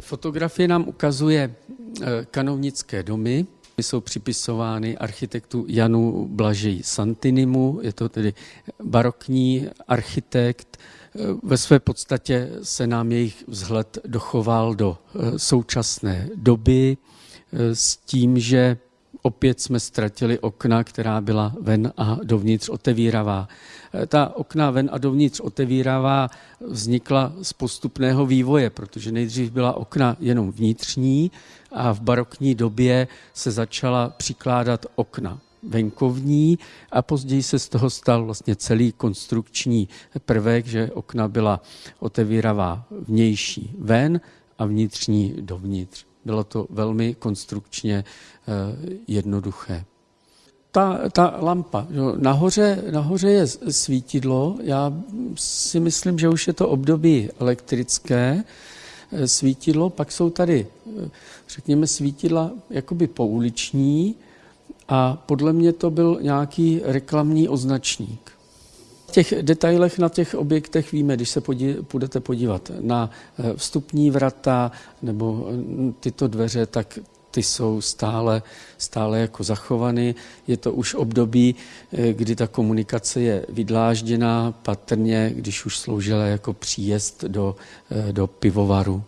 Fotografie nám ukazuje kanovnické domy, jsou připisovány architektu Janu Blažej Santinimu, je to tedy barokní architekt. Ve své podstatě se nám jejich vzhled dochoval do současné doby s tím, že opět jsme ztratili okna, která byla ven a dovnitř otevíravá. Ta okna ven a dovnitř otevíravá vznikla z postupného vývoje, protože nejdřív byla okna jenom vnitřní a v barokní době se začala přikládat okna venkovní a později se z toho stal vlastně celý konstrukční prvek, že okna byla otevíravá vnější ven a vnitřní dovnitř. Bylo to velmi konstrukčně eh, jednoduché. Ta, ta lampa, nahoře, nahoře je svítidlo, já si myslím, že už je to období elektrické eh, svítidlo, pak jsou tady, eh, řekněme, svítidla jakoby pouliční a podle mě to byl nějaký reklamní označník těch detailech na těch objektech víme, když se podí, budete podívat na eh, vstupní vrata nebo mm, tyto dveře, tak ty jsou stále, stále jako zachovaný. Je to už období, eh, kdy ta komunikace je vydlážděná, patrně, když už sloužila jako příjezd do, eh, do pivovaru.